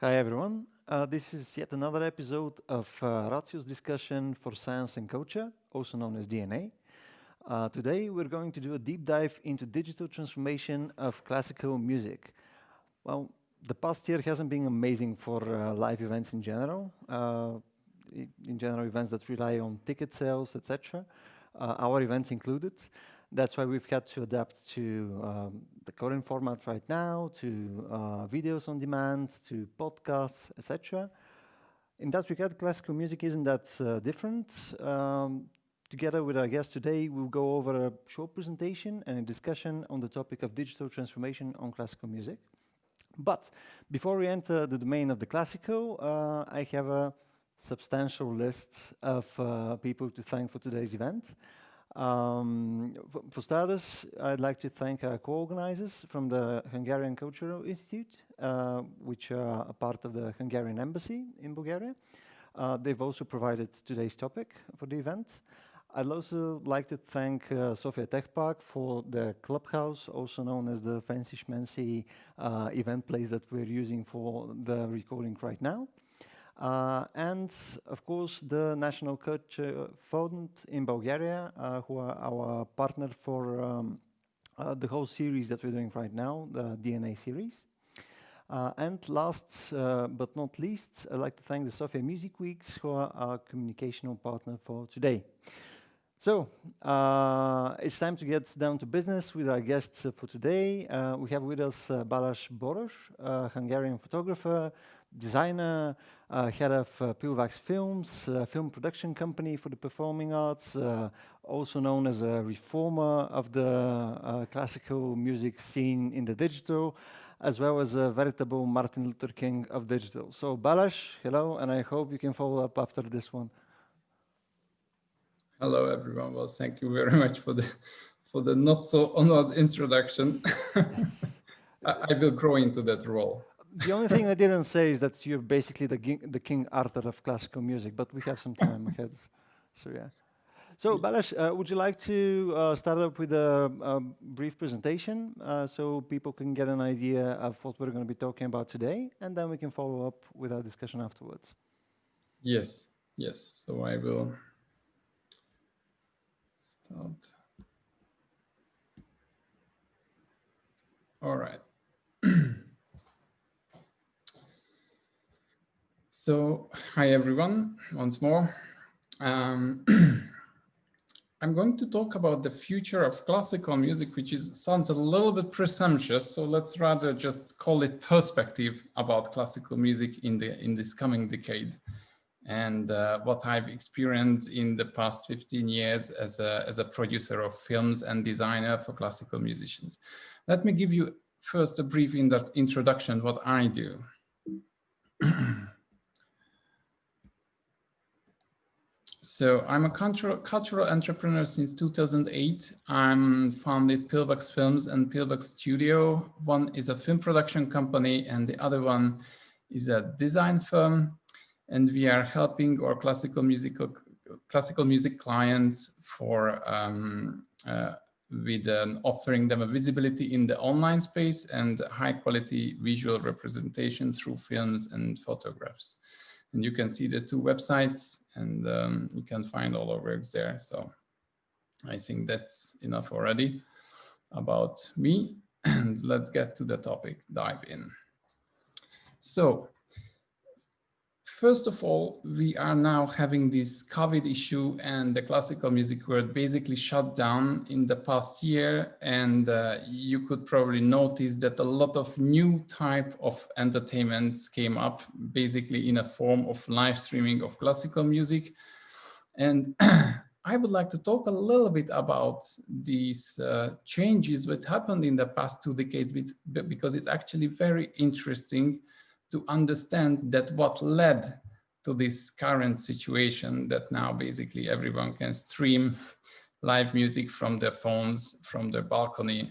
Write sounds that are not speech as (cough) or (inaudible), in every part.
Hi everyone. Uh, this is yet another episode of uh, Ratio's discussion for science and culture, also known as DNA. Uh, today we're going to do a deep dive into digital transformation of classical music. Well, the past year hasn't been amazing for uh, live events in general. Uh, in general, events that rely on ticket sales, etc. Uh, our events included. That's why we've had to adapt to um, the current format right now, to uh, videos on demand, to podcasts, etc. In that regard, classical music isn't that uh, different. Um, together with our guest today, we'll go over a short presentation and a discussion on the topic of digital transformation on classical music. But before we enter the domain of the classical, uh, I have a substantial list of uh, people to thank for today's event. Um, for starters, I'd like to thank our co-organizers from the Hungarian Cultural Institute, uh, which are a part of the Hungarian Embassy in Bulgaria. Uh, they've also provided today's topic for the event. I'd also like to thank uh, Sofia Tech Park for the clubhouse, also known as the fancy schmancy uh, event place that we're using for the recording right now. Uh, and of course, the National Culture Fund in Bulgaria, uh, who are our partner for um, uh, the whole series that we're doing right now, the DNA series. Uh, and last uh, but not least, I'd like to thank the Sofia Music Weeks, who are our communicational partner for today. So, uh, it's time to get down to business with our guests for today. we have with us Balázs Böröcz, a Hungarian photographer, designer, uh, head of uh, Pilvax Films, a film production company for the performing arts, uh, also known as a reformer of the uh, classical music scene in the digital, as well as a veritable Martin Luther King of digital. So Balázs, hello, and I hope you can follow up after this one. Hello, everyone. Well, thank you very (laughs) much for the for the not so honored introduction. Yes. (laughs) I, I will grow into that role the only thing I didn't say is that you're basically the, the King Arthur of classical music, but we have some time ahead. So yeah. So Balázs, uh, would you like to uh, start up with a, a brief presentation uh, so people can get an idea of what we're going to be talking about today, and then we can follow up with our discussion afterwards. Yes, yes. So I will start. All right. So, hi everyone, once more. Um, (clears throat) I'm going to talk about the future of classical music, which is sounds a little bit presumptuous. So let's rather just call it perspective about classical music in the in this coming decade, and uh, what I've experienced in the past 15 years as a as a producer of films and designer for classical musicians. Let me give you first a brief in introduction what I do. (clears throat) So I'm a cultural, cultural entrepreneur since 2008. I'm founded Pilvax Films and Pilvax Studio. One is a film production company and the other one is a design firm. And we are helping our classical musical classical music clients for um, uh, with um, offering them a visibility in the online space and high quality visual representation through films and photographs. And you can see the two websites and um, you can find all our works there. So I think that's enough already about me. (clears throat) And let's get to the topic, dive in. So First of all, we are now having this COVID issue and the classical music world basically shut down in the past year. And uh, you could probably notice that a lot of new type of entertainments came up basically in a form of live streaming of classical music. And (clears throat) I would like to talk a little bit about these uh, changes that happened in the past two decades because it's actually very interesting to understand that what led to this current situation that now basically everyone can stream live music from their phones, from their balcony.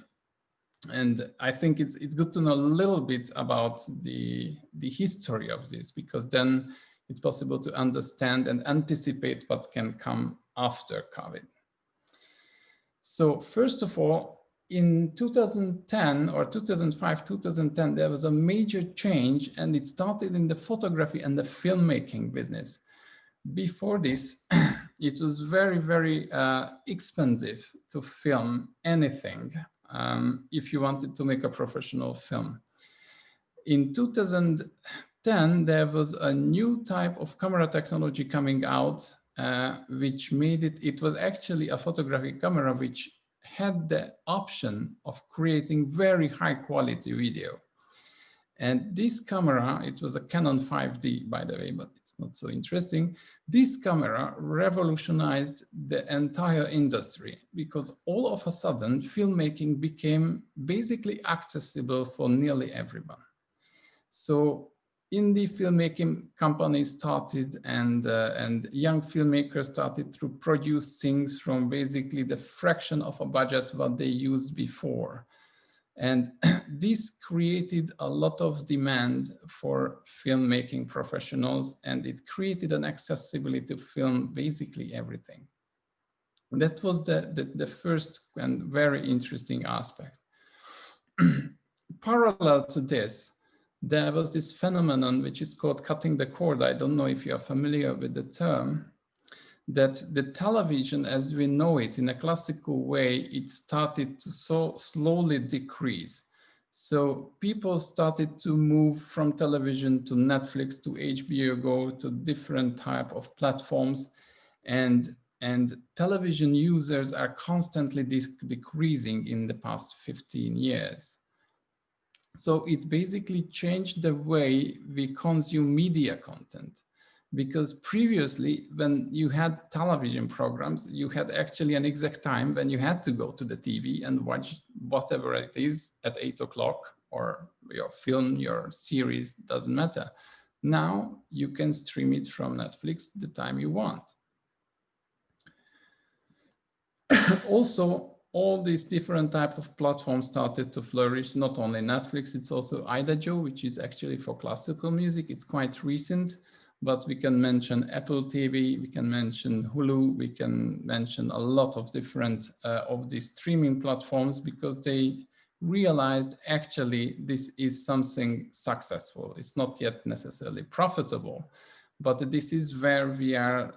And I think it's it's good to know a little bit about the, the history of this, because then it's possible to understand and anticipate what can come after COVID. So first of all, in 2010 or 2005, 2010, there was a major change and it started in the photography and the filmmaking business. Before this, (clears throat) it was very, very uh, expensive to film anything um, if you wanted to make a professional film. In 2010, there was a new type of camera technology coming out, uh, which made it, it was actually a photographic camera which had the option of creating very high quality video. And this camera, it was a Canon 5D, by the way, but it's not so interesting. This camera revolutionized the entire industry because all of a sudden filmmaking became basically accessible for nearly everyone. So indie filmmaking companies started and, uh, and young filmmakers started to produce things from basically the fraction of a budget what they used before. And (clears throat) this created a lot of demand for filmmaking professionals and it created an accessibility to film basically everything. That was the, the, the first and very interesting aspect. (clears throat) Parallel to this, there was this phenomenon which is called cutting the cord. I don't know if you are familiar with the term, that the television as we know it in a classical way, it started to so slowly decrease. So people started to move from television to Netflix to HBO Go to different type of platforms and and television users are constantly decreasing in the past 15 years. So it basically changed the way we consume media content because previously when you had television programs, you had actually an exact time when you had to go to the TV and watch whatever it is at eight o'clock or your film, your series, doesn't matter. Now you can stream it from Netflix the time you want. (coughs) also, all these different type of platforms started to flourish, not only Netflix, it's also Idagio, which is actually for classical music. It's quite recent, but we can mention Apple TV, we can mention Hulu, we can mention a lot of different uh, of these streaming platforms because they realized actually this is something successful. It's not yet necessarily profitable, but this is where we are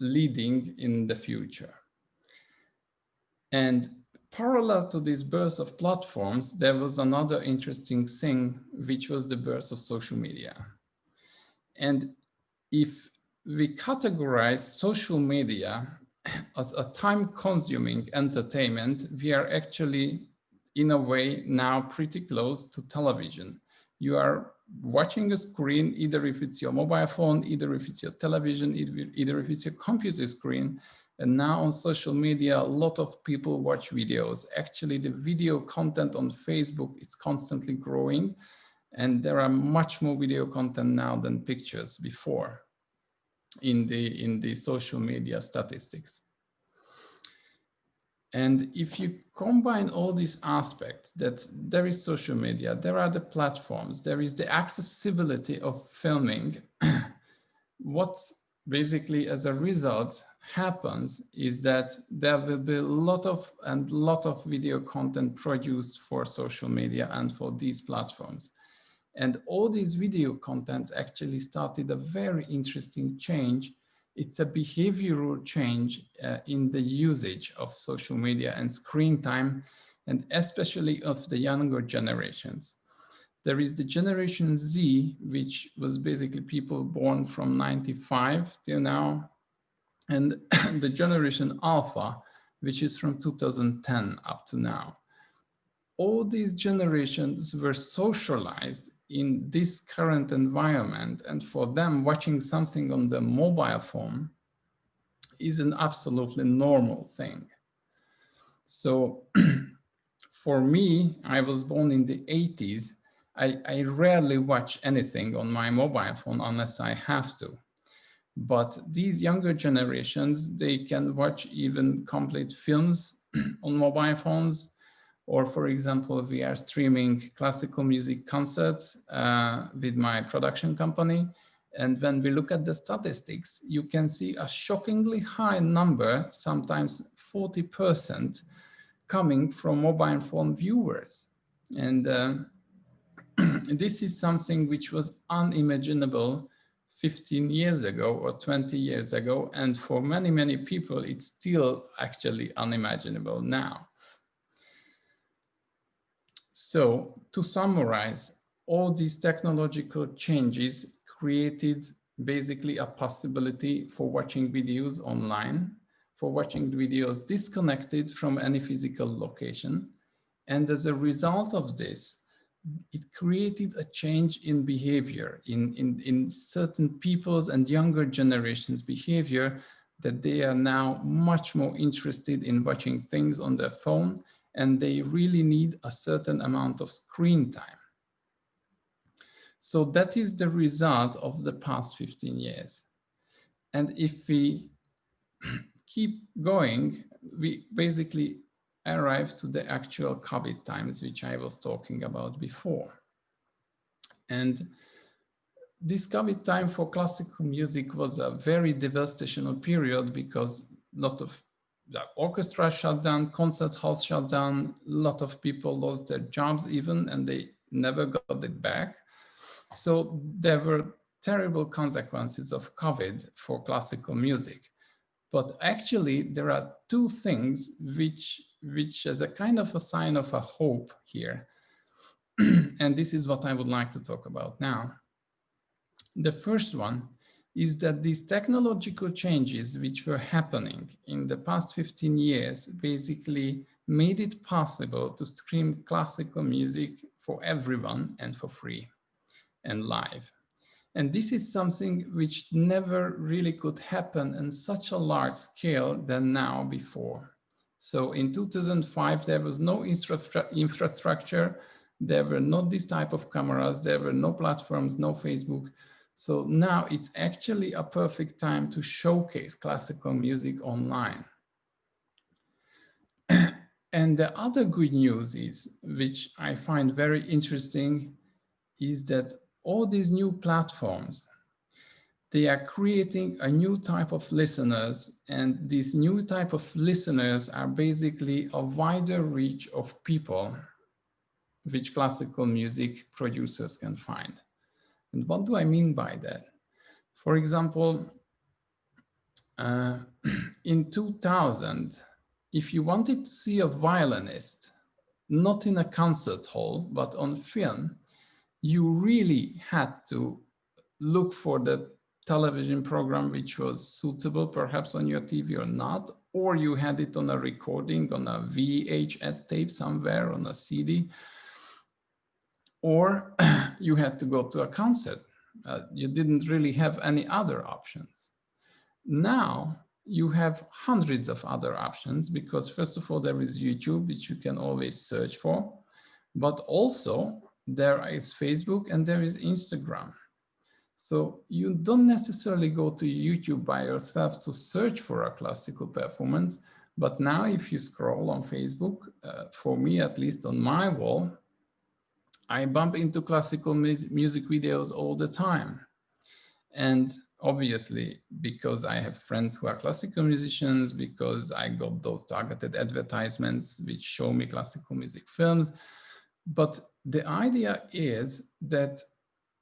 leading in the future. And parallel to this birth of platforms, there was another interesting thing, which was the birth of social media. And if we categorize social media (clears throat) as a time-consuming entertainment, we are actually, in a way, now pretty close to television. You are watching a screen, either if it's your mobile phone, either if it's your television, either, if it's your computer screen, and now on social media, a lot of people watch videos. Actually, the video content on Facebook is constantly growing. And there are much more video content now than pictures before in the, in the social media statistics. And if you combine all these aspects that there is social media, there are the platforms, there is the accessibility of filming, (clears throat) what basically as a result happens is that there will be a lot of and lot of video content produced for social media and for these platforms. And all these video contents actually started a very interesting change. It's a behavioral change uh, in the usage of social media and screen time, and especially of the younger generations. There is the generation Z, which was basically people born from 95 till now, and (coughs) the generation alpha, which is from 2010 up to now. All these generations were socialized in this current environment. And for them, watching something on the mobile phone is an absolutely normal thing. So (coughs) for me, I was born in the 80s. I, I rarely watch anything on my mobile phone unless I have to. But these younger generations, they can watch even complete films (clears throat) on mobile phones. Or for example, we are streaming classical music concerts uh, with my production company. And when we look at the statistics, you can see a shockingly high number, sometimes 40% coming from mobile phone viewers. And uh, (clears throat) this is something which was unimaginable 15 years ago or 20 years ago. And for many, many people, it's still actually unimaginable now. So to summarize, all these technological changes created basically a possibility for watching videos online, for watching videos disconnected from any physical location. And as a result of this, it created a change in behavior in, in, in certain people's and younger generations behavior that they are now much more interested in watching things on their phone and they really need a certain amount of screen time. So that is the result of the past 15 years. And if we (clears throat) keep going, we basically arrive to the actual COVID times, which I was talking about before. And this COVID time for classical music was a very devastational period because a lot of the orchestra shut down, concert halls shut down, a lot of people lost their jobs even, and they never got it back. So there were terrible consequences of COVID for classical music. But actually, there are two things which, which is a kind of a sign of a hope here. (clears throat) and this is what I would like to talk about now. The first one is that these technological changes which were happening in the past 15 years basically made it possible to stream classical music for everyone and for free and live. And this is something which never really could happen in such a large scale than now before. So in 2005, there was no infrastructure, there were not this type of cameras, there were no platforms, no Facebook. So now it's actually a perfect time to showcase classical music online. (clears throat) and the other good news is, which I find very interesting, is that all these new platforms, they are creating a new type of listeners and these new type of listeners are basically a wider reach of people which classical music producers can find. And what do I mean by that? For example, uh, (clears throat) in 2000, if you wanted to see a violinist, not in a concert hall, but on film, you really had to look for the television program which was suitable perhaps on your TV or not, or you had it on a recording on a VHS tape somewhere on a CD, or (clears throat) you had to go to a concert. Uh, you didn't really have any other options. Now you have hundreds of other options because first of all, there is YouTube, which you can always search for, but also there is Facebook and there is Instagram. So you don't necessarily go to YouTube by yourself to search for a classical performance, but now if you scroll on Facebook, uh, for me at least on my wall, I bump into classical music videos all the time. And obviously, because I have friends who are classical musicians, because I got those targeted advertisements which show me classical music films. But the idea is that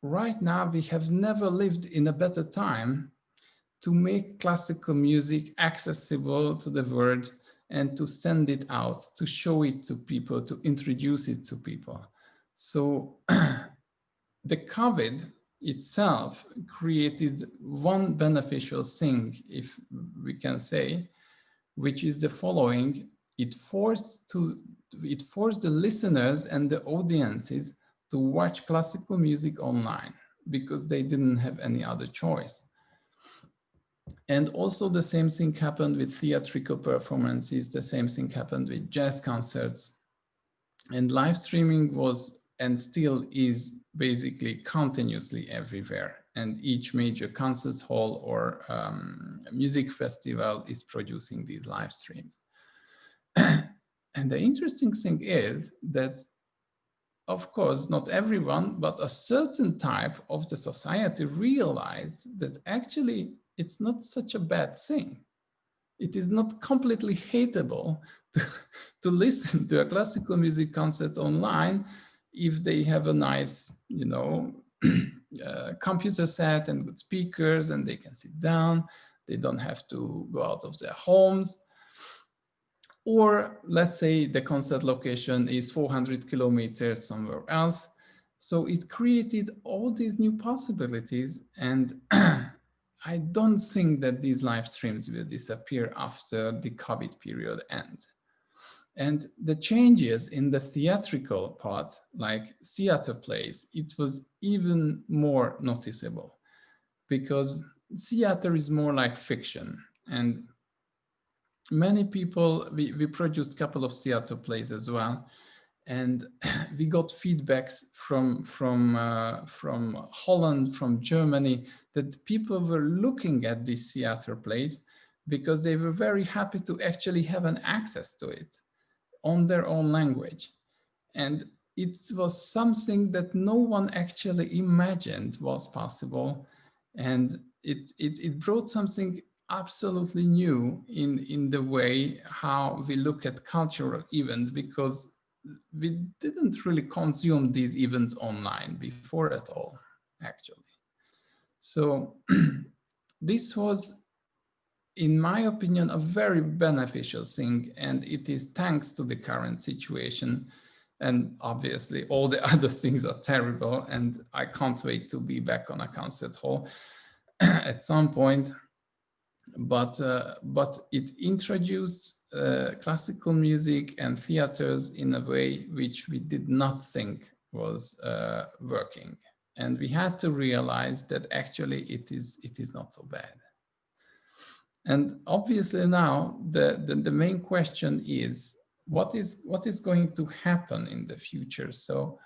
right now we have never lived in a better time to make classical music accessible to the world and to send it out, to show it to people, to introduce it to people. So (clears throat) the COVID itself created one beneficial thing, if we can say, which is the following. It forced to it forced the listeners and the audiences to watch classical music online because they didn't have any other choice. And also the same thing happened with theatrical performances, the same thing happened with jazz concerts. And live streaming was and still is basically continuously everywhere. And each major concert hall or um, music festival is producing these live streams. (clears throat) and the interesting thing is that, of course, not everyone, but a certain type of the society realized that actually it's not such a bad thing. It is not completely hateable (laughs) to, to listen to a classical music concert online if they have a nice, you know, (clears throat) uh, computer set and good speakers and they can sit down. They don't have to go out of their homes. Or let's say the concert location is 400 kilometers somewhere else. So it created all these new possibilities. And (clears throat) I don't think that these live streams will disappear after the COVID period ends. And the changes in the theatrical part, like theater plays, it was even more noticeable because theater is more like fiction. And many people, we, we produced a couple of theater plays as well. And (clears throat) we got feedbacks from, from, uh, from Holland, from Germany, that people were looking at these theater plays because they were very happy to actually have an access to it on their own language. And it was something that no one actually imagined was possible. And it, it, it brought something absolutely new in, in the way how we look at cultural events because we didn't really consume these events online before at all, actually. So (clears throat) this was in my opinion, a very beneficial thing. And it is thanks to the current situation. And obviously all the (laughs) other things are terrible. And I can't wait to be back on a concert hall (clears throat) at some point. But, uh, but it introduced uh, classical music and theaters in a way which we did not think was uh, working. And we had to realize that actually it is, it is not so bad. And obviously now the, the, the, main question is what is what is going to happen in the future? So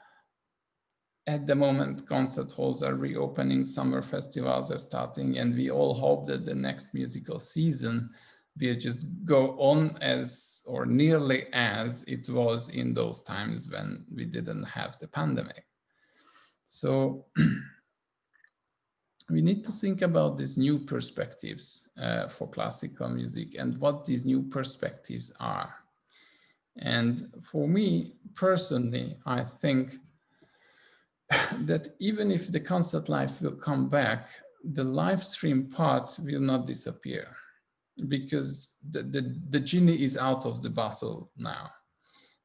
at the moment, concert halls are reopening, summer festivals are starting, and we all hope that the next musical season will just go on as or nearly as it was in those times when we didn't have the pandemic. So (clears throat) we need to think about these new perspectives uh, for classical music and what these new perspectives are. And for me personally, I think that even if the concert life will come back, the live stream part will not disappear because the, the, the genie is out of the bottle now.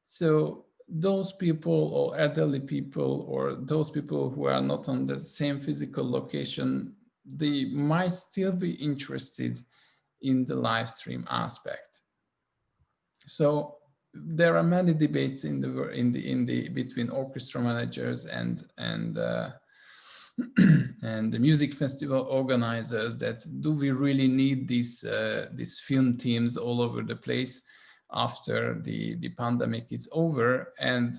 So those people or elderly people or those people who are not on the same physical location, they might still be interested in the live stream aspect. So there are many debates in the in the in the between orchestra managers and and uh, (clears throat) and the music festival organizers that do we really need these uh, these film teams all over the place after the, the pandemic is over. And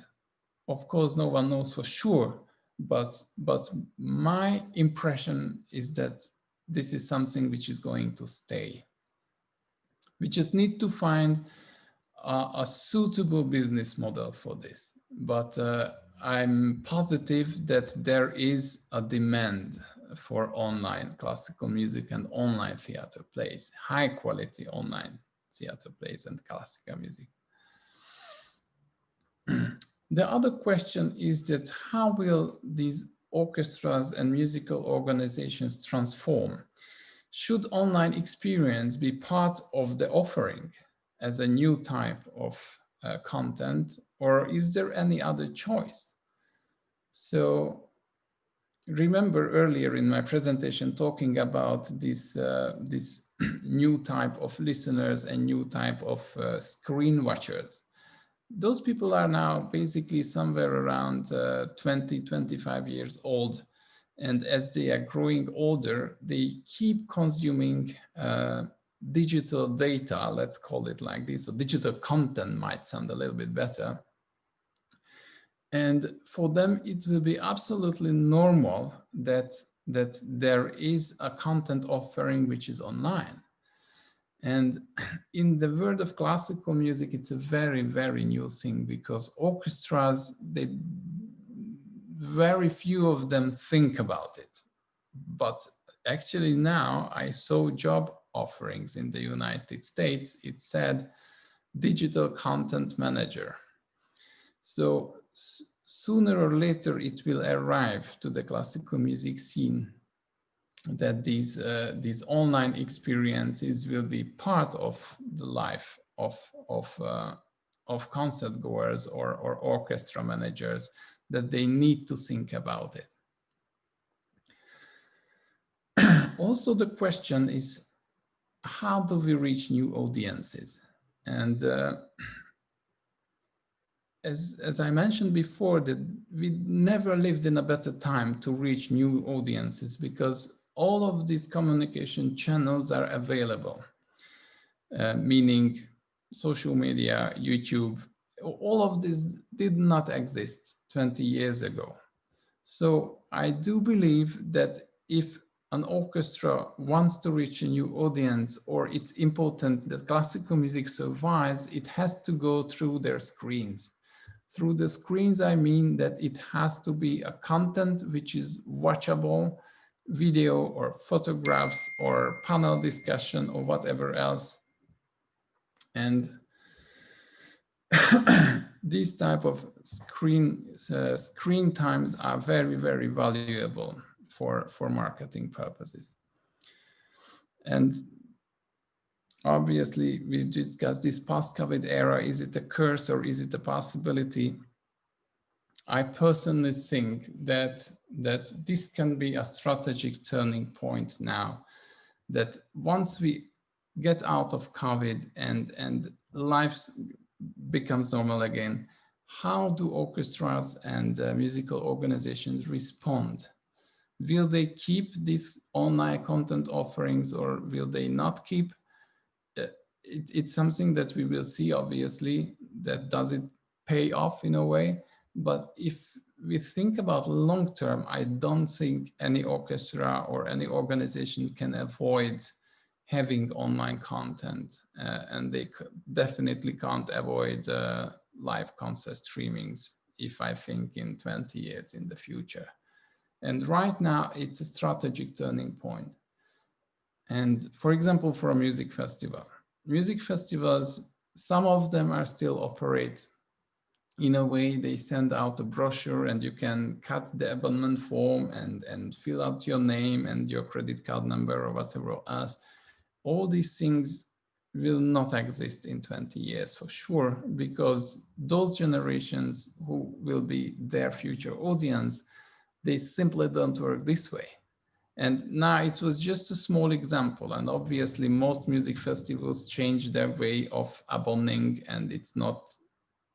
of course, no one knows for sure, but, but my impression is that this is something which is going to stay. We just need to find a, a suitable business model for this. But uh, I'm positive that there is a demand for online classical music and online theater plays, high quality online theater plays and classical music. (clears throat) the other question is that how will these orchestras and musical organizations transform? Should online experience be part of the offering as a new type of uh, content, or is there any other choice? So remember earlier in my presentation talking about this, uh, this (clears throat) new type of listeners and new type of uh, screen watchers. Those people are now basically somewhere around uh, 20, 25 years old. And as they are growing older, they keep consuming uh, digital data, let's call it like this. So digital content might sound a little bit better. And for them, it will be absolutely normal that that there is a content offering which is online. And (clears throat) in the world of classical music, it's a very, very new thing because orchestras, they, very few of them think about it. But actually now I saw job offerings in the United States. It said digital content manager. So sooner or later it will arrive to the classical music scene that these uh, these online experiences will be part of the life of of uh, of concert goers or or orchestra managers that they need to think about it. (clears throat) also, the question is, how do we reach new audiences? And uh, (clears throat) as, as I mentioned before, that we never lived in a better time to reach new audiences because all of these communication channels are available, uh, meaning social media, YouTube, all of this did not exist 20 years ago. So I do believe that if an orchestra wants to reach a new audience or it's important that classical music survives, it has to go through their screens. Through the screens, I mean that it has to be a content which is watchable, video or photographs or panel discussion or whatever else. And (coughs) these type of screen uh, screen times are very, very valuable for, for marketing purposes. And obviously we discussed this post-COVID era, is it a curse or is it a possibility? I personally think that, that this can be a strategic turning point now, that once we get out of COVID and, and life becomes normal again, how do orchestras and uh, musical organizations respond? Will they keep these online content offerings or will they not keep? Uh, it, it's something that we will see, obviously, that does it pay off in a way. But if we think about long term, I don't think any orchestra or any organization can avoid having online content uh, and they definitely can't avoid uh, live concert streamings if I think in 20 years in the future. And right now it's a strategic turning point. And for example, for a music festival, music festivals, some of them are still operate in a way they send out a brochure and you can cut the abonnement form and, and fill out your name and your credit card number or whatever else all these things will not exist in 20 years for sure, because those generations who will be their future audience, they simply don't work this way. And now it was just a small example. And obviously most music festivals change their way of abonning and it's not,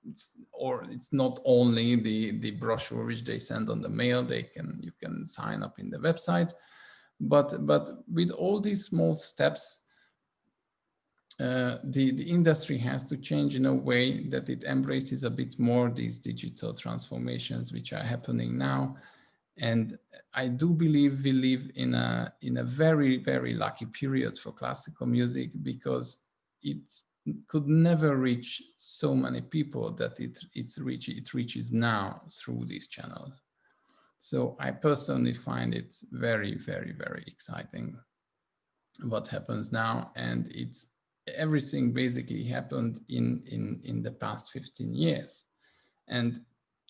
it's, or it's not only the, the brochure which they send on the mail, they can, you can sign up in the website, but, but with all these small steps, uh, the, the industry has to change in a way that it embraces a bit more these digital transformations which are happening now. And I do believe we live in a, in a very, very lucky period for classical music because it could never reach so many people that it, it's reach, it reaches now through these channels. So I personally find it very, very, very exciting what happens now. And it's everything basically happened in, in, in the past 15 years. And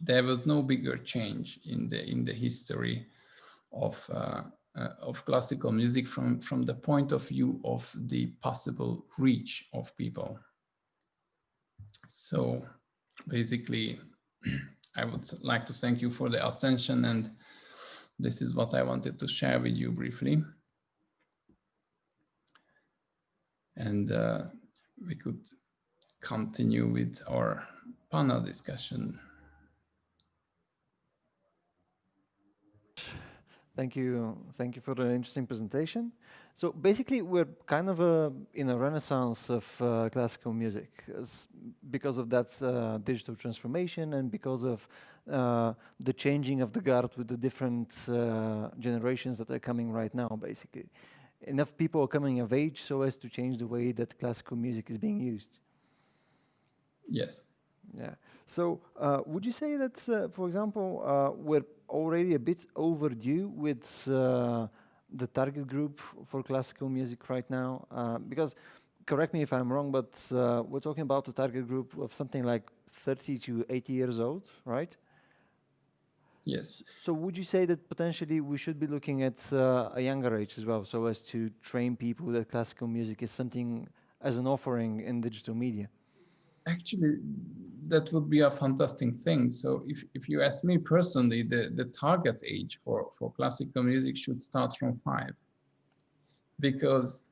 there was no bigger change in the, in the history of, uh, uh, of classical music from, from the point of view of the possible reach of people. So basically, (clears throat) I would like to thank you for the attention and this is what I wanted to share with you briefly. And uh, we could continue with our panel discussion. Thank you. Thank you for the interesting presentation. So basically, we're kind of in a renaissance of uh, classical music because of that uh, digital transformation and because of uh, the changing of the guard with the different uh, generations that are coming right now, basically. Enough people are coming of age so as to change the way that classical music is being used. Yes. Yeah. So uh, would you say that, uh, for example, we're already a bit overdue with uh, the target group for classical music right now uh, because correct me if I'm wrong, but uh, we're talking about a target group of something like 30 to 80 years old, right? Yes. So would you say that potentially we should be looking at uh, a younger age as well, so as to train people that classical music is something as an offering in digital media? Actually, that would be a fantastic thing. So if, if you ask me personally, the, the target age for, for classical music should start from five because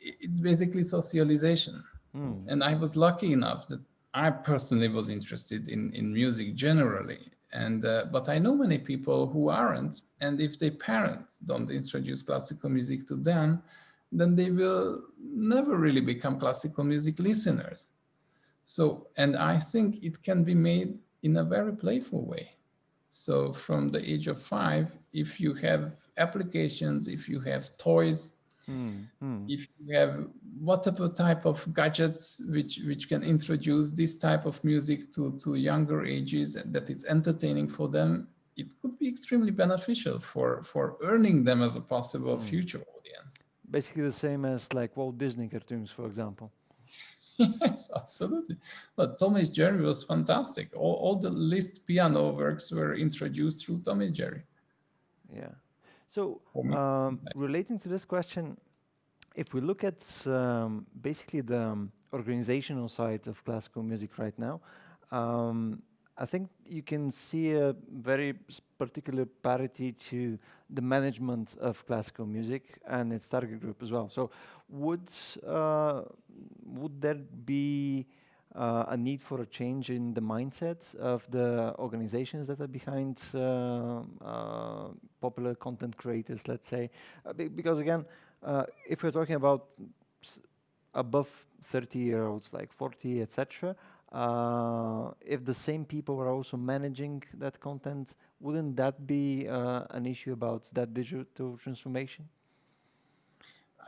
it's basically socialization. Mm. And I was lucky enough that I personally was interested in, in music generally. And uh, but I know many people who aren't, and if their parents don't introduce classical music to them, then they will never really become classical music listeners. So, and I think it can be made in a very playful way. So from the age of five, if you have applications, if you have toys Mm, If you have whatever type of gadgets which, which can introduce this type of music to, to younger ages and that it's entertaining for them, it could be extremely beneficial for, for earning them as a possible mm. future audience. Basically the same as like Walt Disney cartoons, for example. (laughs) yes, absolutely. But Tom Jerry was fantastic. All, all the Liszt piano works were introduced through Tom Jerry. Yeah. So um, relating to this question, if we look at um, basically the um, organizational side of classical music right now, um, I think you can see a very particular parity to the management of classical music and its target group as well. So would uh, would there be uh, a need for a change in the mindset of the organizations that are behind uh, uh popular content creators, let's say, uh, because again, uh, if we're talking about above 30 year olds, like 40, etc., uh, if the same people are also managing that content, wouldn't that be an issue about that digital transformation?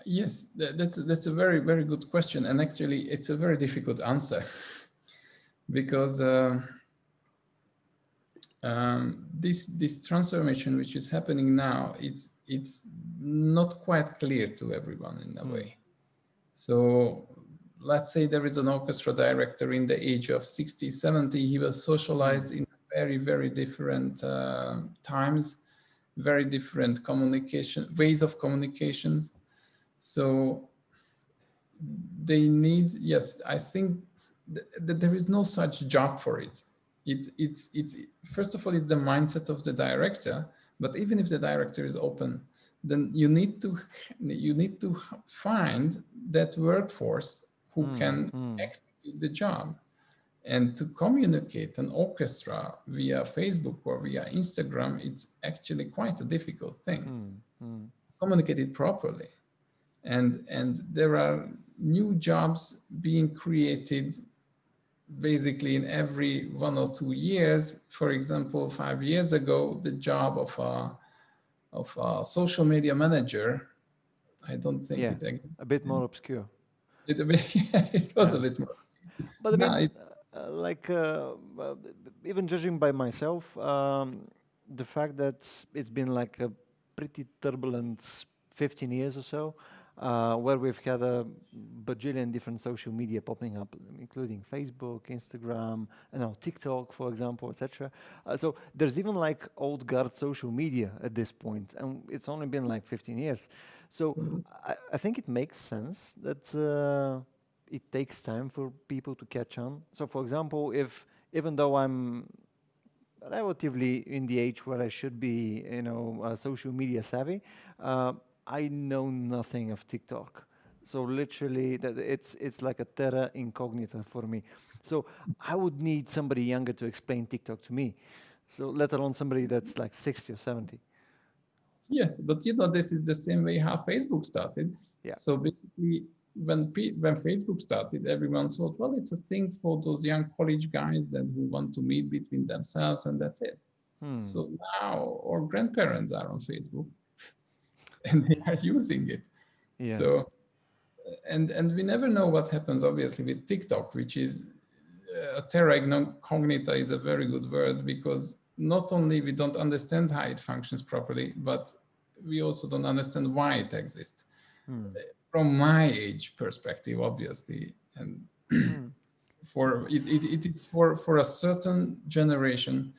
Yes, that's that's a very very good question, and actually it's a very difficult answer (laughs) because uh, um, this this transformation which is happening now it's it's not quite clear to everyone in a mm. way. So let's say there is an orchestra director in the age of 60, 70, he was socialized mm. in very, very different uh, times, very different communication, ways of communications. So they need, yes, I think that there is no such job for it. It's, it's, it's, first of all, it's the mindset of the director, but even if the director is open, then you need to, you need to find that workforce who mm, can mm. execute the job and to communicate an orchestra via Facebook or via Instagram, it's actually quite a difficult thing. Mm, mm. Communicate it properly. And, and there are new jobs being created basically in every one or two years. For example, five years ago, the job of a, of a social media manager, I don't think yeah, it. A bit more obscure. (laughs) It, it was yeah. a bit more. But I mean, no, it, uh, like, uh, even judging by myself, um, the fact that it's been like a pretty turbulent 15 years or so, uh, where we've had a bajillion different social media popping up, including Facebook, Instagram, and now TikTok, for example, etc. Uh, so there's even like old guard social media at this point, and it's only been like 15 years. So I, I think it makes sense that uh, it takes time for people to catch on. So for example, if even though I'm relatively in the age where I should be, you know, uh, social media savvy, uh, I know nothing of TikTok. So literally, that it's it's like a terra incognita for me. So I would need somebody younger to explain TikTok to me. So let alone somebody that's like 60 or 70. Yes, but you know, this is the same way how Facebook started. Yeah. So basically, when when Facebook started, everyone thought, well, it's a thing for those young college guys that who want to meet between themselves, and that's it. Hmm. So now our grandparents are on Facebook (laughs) and they are using it. Yeah. So, and and we never know what happens. Obviously, with TikTok, which is uh, terra incognita is a very good word because not only we don't understand how it functions properly, but we also don't understand why it exists. mm. from my age perspective, obviously, and mm. (clears throat) for it, it, it is for for a certain generation,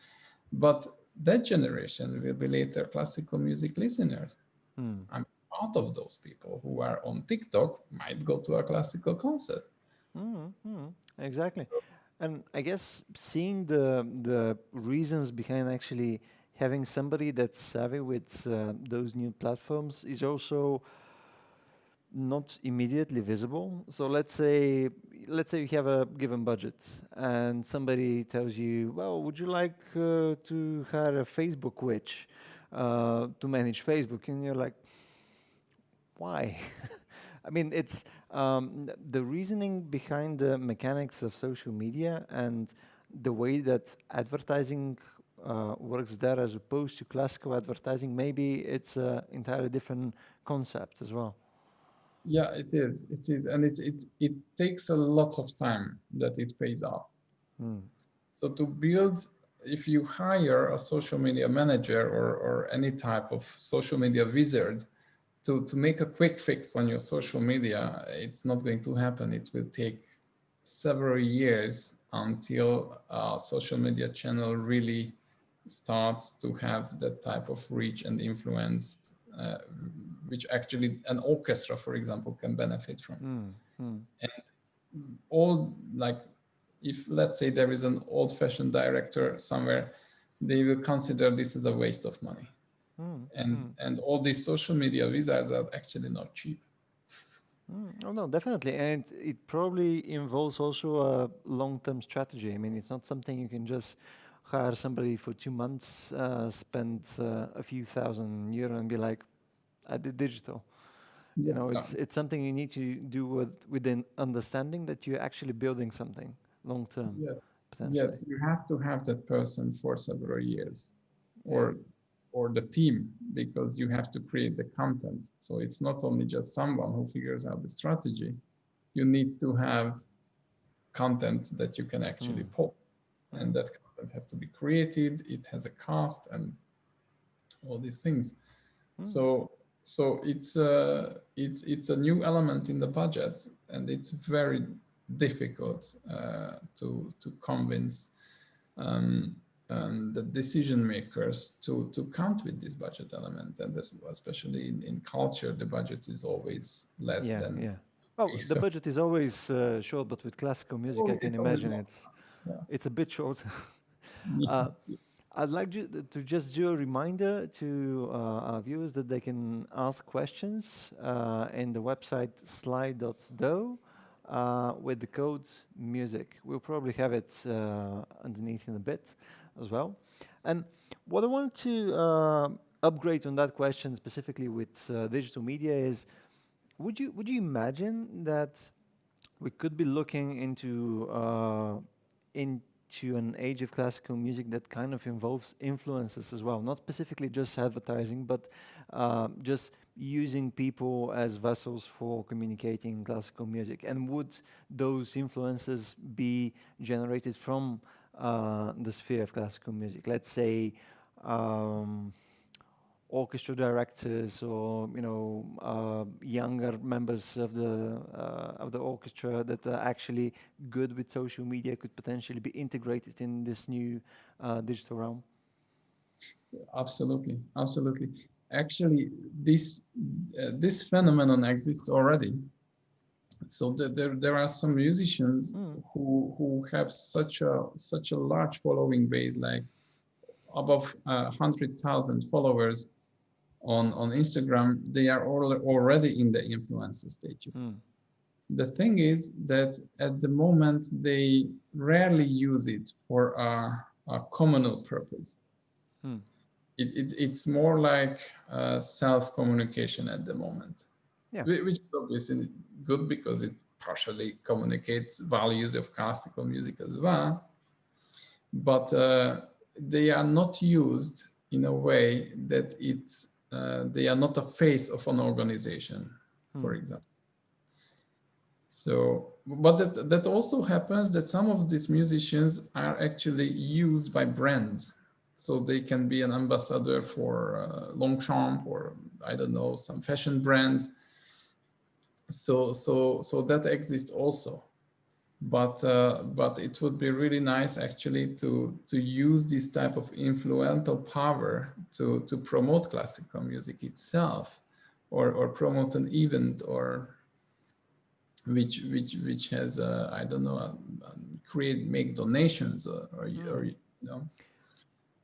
but that generation will be later classical music listeners. Mm. I'm part of those people who are on TikTok might go to a classical concert. Mm-hmm. Exactly. So, and I guess seeing the the reasons behind actually having somebody that's savvy with uh, those new platforms is also not immediately visible. So let's say let's say you have a given budget and somebody tells you, well, would you like uh, to hire a Facebook witch uh, to manage Facebook? And you're like, why? (laughs) I mean, it's um, the reasoning behind the mechanics of social media and the way that advertising uh, works there as opposed to classical advertising, maybe it's an entirely different concept as well. Yeah, it is. It is, and it it it takes a lot of time that it pays off. Mm. So to build, if you hire a social media manager or or any type of social media wizard, to, to make a quick fix on your social media, it's not going to happen. It will take several years until a social media channel really starts to have that type of reach and influence, uh, which actually an orchestra, for example, can benefit from. Mm, mm. And all like, if let's say there is an old fashioned director somewhere, they will consider this as a waste of money Mm, and mm. and all these social media wizards are actually not cheap. Mm, oh no, definitely, and it probably involves also a long-term strategy. I mean, it's not something you can just hire somebody for two months, uh, spend uh, a few thousand euro, and be like, "I did digital." Yeah, you know, it's no. it's something you need to do with with an understanding that you're actually building something long term. Yes. yes, you have to have that person for several years, or or the team because you have to create the content. So it's not only just someone who figures out the strategy. You need to have content that you can actually mm. pull, and that content has to be created. It has a cost and all these things. Mm. So so it's a it's it's a new element in the budget, and it's very difficult uh, to to convince. Um, um, the decision makers to to count with this budget element. And this, especially in, in culture the budget is always less yeah, than yeah. Oh so the budget is always uh, short but with classical music oh, i can imagine it's yeah. it's a bit short. (laughs) Uh, I'd like to, to, just do a reminder to uh, our viewers that they can ask questions uh, in the website slide.do uh, with the code music. We'll probably have it uh, underneath in a bit as well. And what I want to uh, upgrade on that question specifically with uh, digital media is, would you would you imagine that we could be looking into uh, into an age of classical music that kind of involves influences as well, not specifically just advertising, but uh, just using people as vessels for communicating classical music? And would those influences be generated from uh, the sphere of classical music. Let's say um, orchestra directors or you know uh, younger members of the uh, of the orchestra that are actually good with social media could potentially be integrated in this new uh, digital realm. Absolutely, absolutely. Actually, this uh, this phenomenon exists already so the, there there are some musicians mm. who who have such a such a large following base like above uh, 100,000 followers on on Instagram they are all, already in the influencer stages mm. the thing is that at the moment they rarely use it for a, a communal purpose mm. It, it, it's more like uh, self communication at the moment yeah. which is obviously good because it partially communicates values of classical music as well. But uh, they are not used in a way that it's uh, they are not a face of an organization, hmm. for example. So, but that, that also happens that some of these musicians are actually used by brands. So they can be an ambassador for uh, Longchamp or I don't know, some fashion brands. So so so that exists also. But uh, but it would be really nice actually to to use this type of influential power to to promote classical music itself or or promote an event or which which which has uh, I don't know uh, create make donations or or, mm. or you know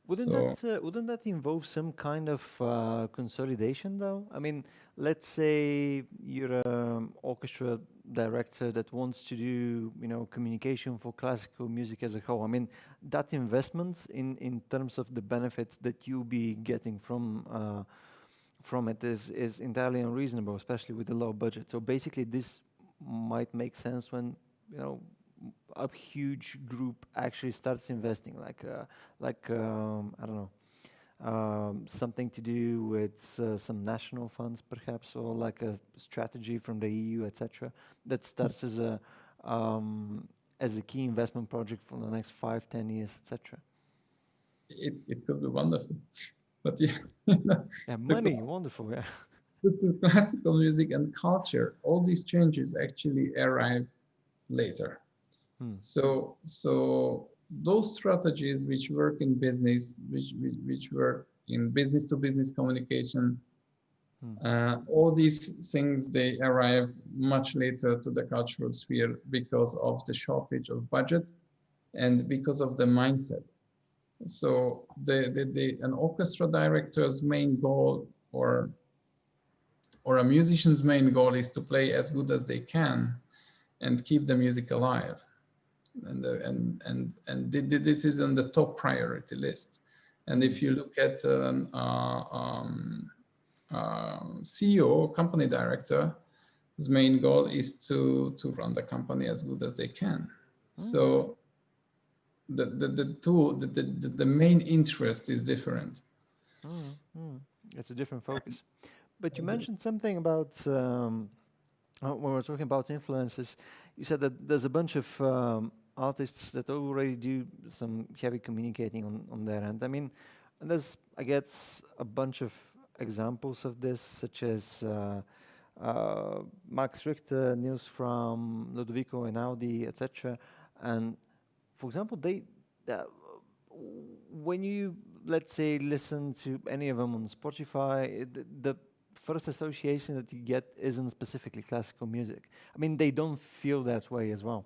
wouldn't so, that uh, wouldn't that involve some kind of uh, consolidation though? I mean let's say you're an orchestra director that wants to do you know communication for classical music as a whole. I mean that investment in in terms of the benefits that you'll be getting from uh, from it is is entirely unreasonable especially with the low budget. So basically this might make sense when you know a huge group actually starts investing like uh, like um, i don't know um, something to do with uh, some national funds, perhaps, or like a strategy from the EU, etc., that starts as a um, as a key investment project for the next five, ten years, etc. It it could be wonderful, (laughs) but yeah, (laughs) yeah money, (laughs) wonderful, yeah. To classical music and culture, all these changes actually arrive later. Hmm. So so those strategies which work in business, which, which, which work in business to business communication, hmm. uh, all these things, they arrive much later to the cultural sphere because of the shortage of budget and because of the mindset. So the, the, the, an orchestra director's main goal or, or a musician's main goal is to play as good as they can and keep the music alive and uh, and and and this is on the top priority list. And if you look at um, uh, um, uh, CEO, company director, his main goal is to to run the company as good as they can. Mm. So the the the tool the, the the main interest is different. Mm, mm. It's a different focus. But you mentioned something about um, when we are talking about influences. You said that there's a bunch of um, artists that already do some heavy communicating on, on their end. I mean, and there's, I guess, a bunch of examples of this, such as uh, uh, Max Richter, Nils Frahm Ludovico Einaudi, etc. And for example, they, uh, when you, let's say, listen to any of them on Spotify, the, the first association that you get isn't specifically classical music. I mean, they don't feel that way as well.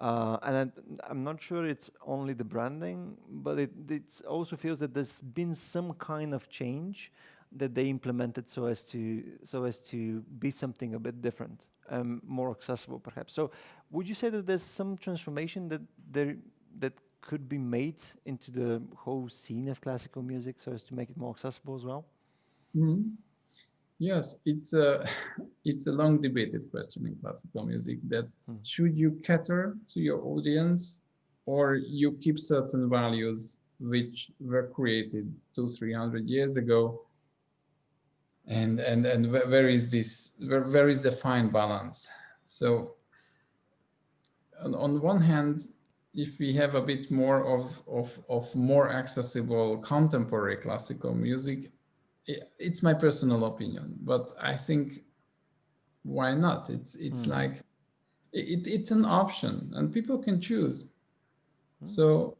Uh, and I, am not sure it's only the branding, but it also feels that there's been some kind of change that they implemented so as to so as to be something a bit different, um, more accessible, perhaps. So, would you say that there's some transformation that there that could be made into the whole scene of classical music so as to make it more accessible as well? Mm -hmm. Yes, it's a (laughs) it's a long debated question in classical music that hmm. should you cater to your audience or you keep certain values which were created two three hundred years ago and and and where is this where, where is the fine balance so on, on one hand if we have a bit more of of of more accessible contemporary classical music it's my personal opinion, but I think why not? It's it's mm. like it, it's an option and people can choose. Mm. So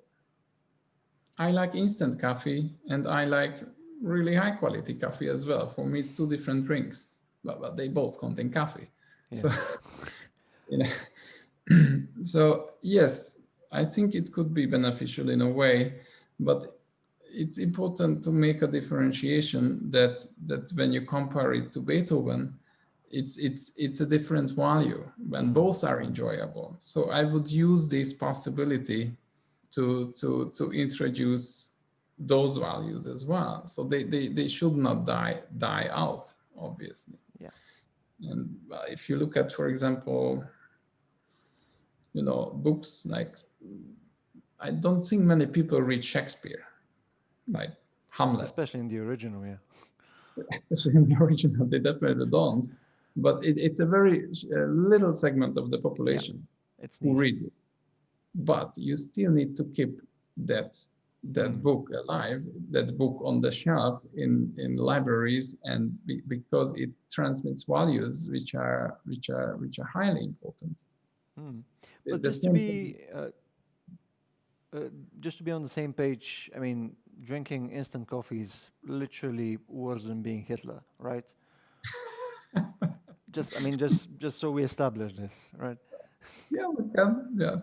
I like instant coffee and I like really high quality coffee as well. For me, it's two different drinks, but, but they both contain coffee. Yeah. So, (laughs) you know, (clears throat) so yes, I think it could be beneficial in a way, but it's important to make a differentiation that that when you compare it to Beethoven, it's it's it's a different value when mm-hmm. both are enjoyable. So I would use this possibility to to to introduce those values as well. So they they, they should not die die out, obviously. Yeah. And if you look at, for example, you know, books like I don't think many people read Shakespeare like Hamlet. Especially in the original, yeah. Especially in the (laughs) original, they definitely don't. But it, it's a very uh, little segment of the population yeah, it's who read it. But you still need to keep that that Mm. book alive, that book on the shelf in, in libraries, and be, because it transmits values which are which are which are highly important. The- But the just to be uh, uh, just to be on the same page, I mean, drinking instant coffee is literally worse than being Hitler, right? (laughs) just, I mean, just just so we establish this, right? yeah, we can, yeah.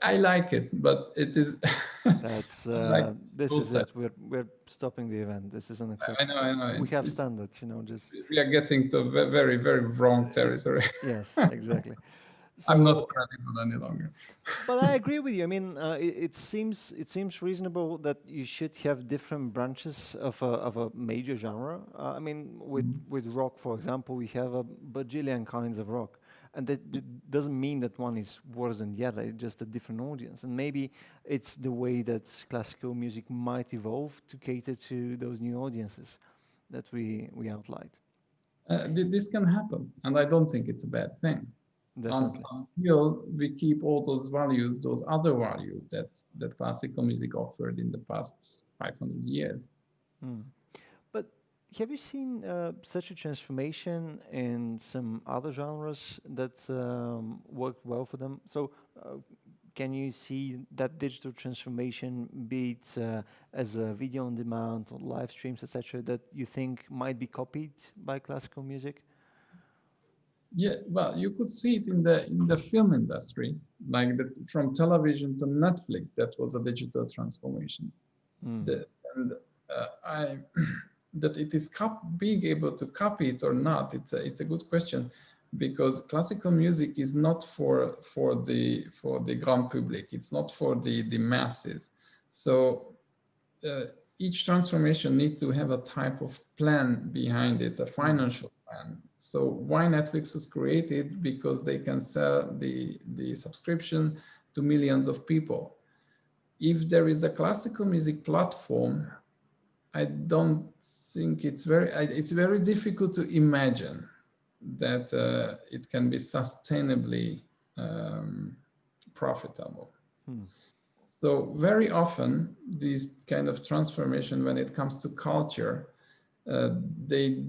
I like it, but it is. (laughs) That's Like uh, this is set. it. We're we're stopping the event. This is unacceptable. I know, I know. We it's- have standards, you know. Just we are getting to very, very wrong territory. yes, (laughs) exactly. I'm not So- credible any longer. (laughs) but I agree with you. I mean, uh, it, it seems it seems reasonable that you should have different branches of a of a major genre. Uh, I mean, with with rock, for example, we have a bajillion kinds of rock, and that, that doesn't mean that one is worse than the other. It's just a different audience, and maybe it's the way that classical music might evolve to cater to those new audiences that we we outlined. Uh, thi- this can happen, and I don't think it's a bad thing. Definitely. until we keep all those values, those other values that that classical music offered in the past 500 years. Mm. But have you seen uh, such a transformation in some other genres that um, worked well for them? So, uh, can you see that digital transformation, be it uh, as a video on demand or live streams, etc., that you think might be copied by classical music? Yeah, well, you could see it in the in the film industry, like that from television to Netflix. That was a digital transformation. Mm. The, and uh, I (clears throat) that it is being able to copy it or not. It's a, it's a good question because classical music is not for for the for the grand public. It's not for the the masses. So uh, each transformation needs to have a type of plan behind it, a financial plan. So why Netflix was created because they can sell the the subscription to millions of people. If there is a classical music platform, I don't think it's very it's very difficult to imagine that uh, it can be sustainably um, profitable. Hmm. So very often these kind of transformation when it comes to culture, uh, they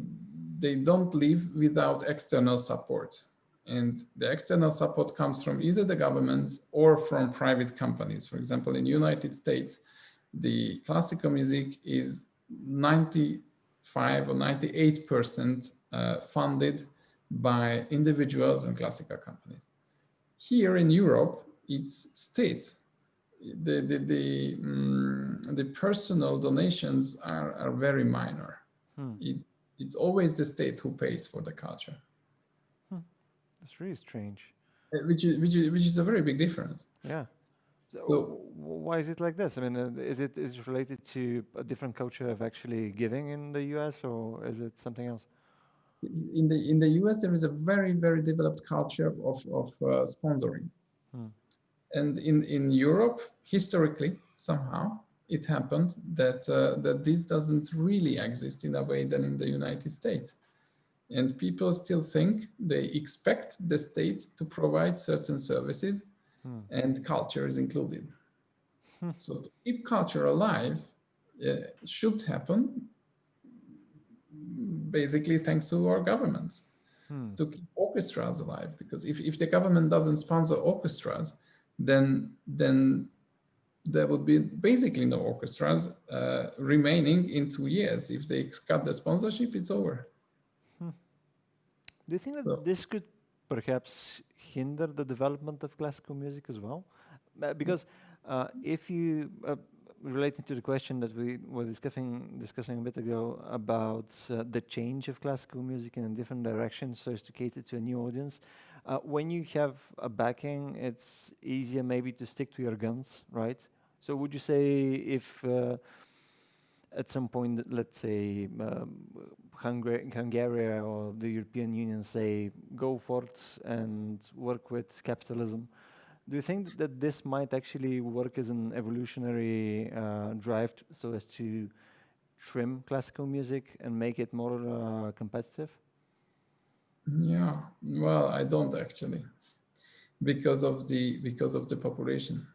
they don't live without external support. And the external support comes from either the governments or from private companies. For example, in the United States, the classical music is 95 or 98 percent uh, funded by individuals and classical companies. Here in Europe, it's state. The, the, the, mm, the personal donations are, are very minor. Hmm. It, it's always the state who pays for the culture, That's really strange. uh, which is, which is, which is a very big difference. Yeah. So, So- why is it like this? I mean, uh, is it is it related to a different culture of actually giving in the U.S. or is it something else? In the in the US, there is a very very developed culture of of uh, sponsoring, Hmm. and in in Europe, historically somehow it happened that uh, that this doesn't really exist in a way than in the United States, and people still think they expect the state to provide certain services, Hmm. and culture is included. Hmm. So to keep culture alive uh, should happen basically thanks to our governments Hmm. to keep orchestras alive because if, if the government doesn't sponsor orchestras then then there would be basically no orchestras uh, remaining in two years if they cut the sponsorship it's over Do you think that So- this could perhaps hinder the development of classical music as well? Uh, because uh, if you, uh, relating to the question that we were discussing, discussing a bit ago about uh, the change of classical music in a different direction so as to cater to a new audience, uh, when you have a backing, it's easier maybe to stick to your guns, right? So would you say if uh, at some point, let's say, um, Hungar- Hungary or the European Union say, go forth and work with capitalism. Do you think that this might actually work as an evolutionary uh, drive so as to trim classical music and make it more uh, competitive? yeah well i don't actually because of the because of the population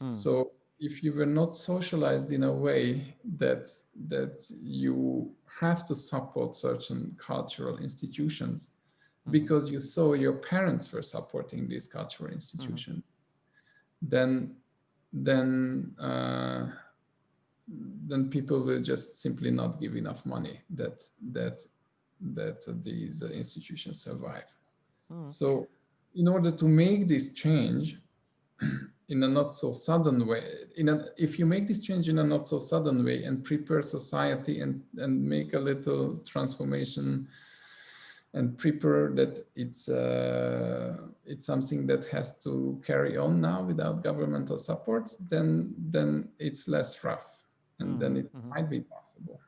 Hmm. so if you were not socialized in a way that that you have to support certain cultural institutions mm-hmm. because you saw your parents were supporting this cultural mm-hmm. institution, mm-hmm. then then uh, then people will just simply not give enough money that that that these institutions survive. Mm. So in order to make this change (clears throat) in a not so sudden way, in a, if you make this change in a not so sudden way and prepare society and, and make a little transformation and prepare that it's uh, it's something that has to carry on now without governmental support, then then it's less rough and mm -hmm. then it mm -hmm. might be possible.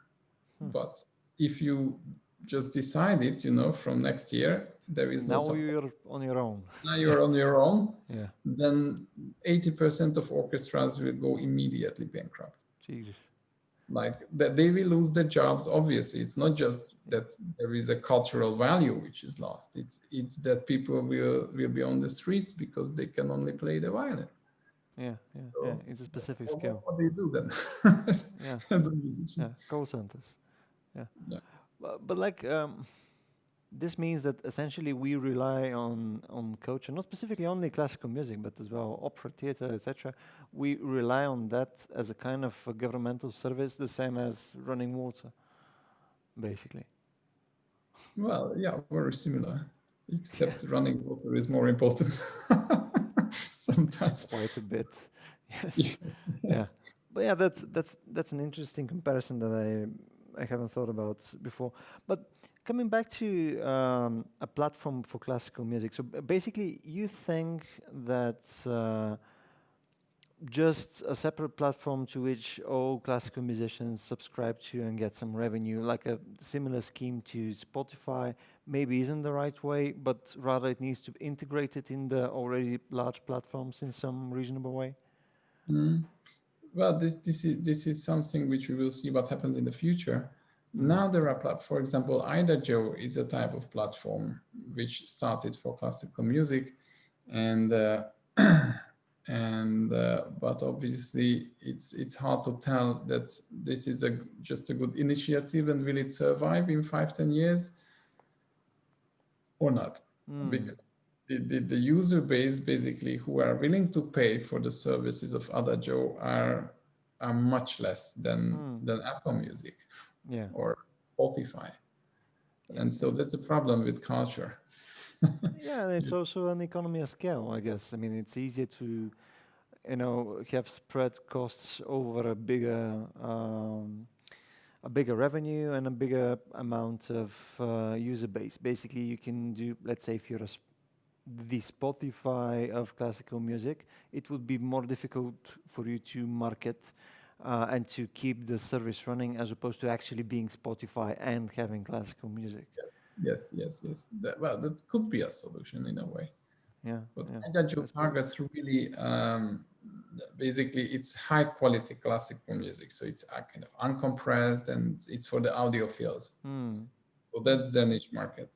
Hmm. But if you just decide it, you know, from next year, there is now no you're on your own. now you're on your own. Yeah. Then 80% of orchestras will go immediately bankrupt. Jesus. Like that they will lose their jobs. Obviously, it's not just that there is a cultural value which is lost. It's it's that people will will be on the streets because they can only play the violin. Yeah, yeah, so, yeah. It's a specific skill. What do you do then? yeah. (laughs) As a musician. Yeah, call centers. Yeah. yeah. But, but like um, this means that essentially we rely on on culture, not specifically only classical music, but as well opera, theater, etc. We rely on that as a kind of a governmental service, the same as running water, basically. Well, yeah, very similar, except yeah. running water is more important (laughs) sometimes. Quite a bit, (laughs) yes. yeah, but yeah, that's that's that's an interesting comparison that I I haven't thought about before. But coming back to um, a platform for classical music, so basically you think that uh, just a separate platform to which all classical musicians subscribe to and get some revenue, like a similar scheme to Spotify, maybe isn't the right way, but rather it needs to integrate it in the already large platforms in some reasonable way? Mm well, this, this, is, this is something which we will see what happens in the future. Hmm. Now there are, for example, Idagio is a type of platform which started for classical music, and uh, (clears throat) and uh, but obviously it's it's hard to tell that this is a just a good initiative and will it survive in five ten years or not? Mm. Because the, the, the, user base basically who are willing to pay for the services of Idagio are are much less than mm. than Apple Music yeah. or Spotify. And so that's the problem with culture. (laughs) yeah, it's also an economy of scale, I guess. I mean, it's easier to, you know, have spread costs over a bigger, um, a bigger revenue and a bigger amount of uh, user base. Basically, you can do, let's say, if you're a the Spotify of classical music, it would be more difficult for you to market uh, and to keep the service running as opposed to actually being Spotify and having classical music. Yes, yes, yes. That, well, that could be a solution in a way. Yeah. But yeah. Idagio targets really, um, basically, it's high quality classical music. So it's uh, kind of uncompressed and it's for the audiophiles. Mm. So that's the niche market.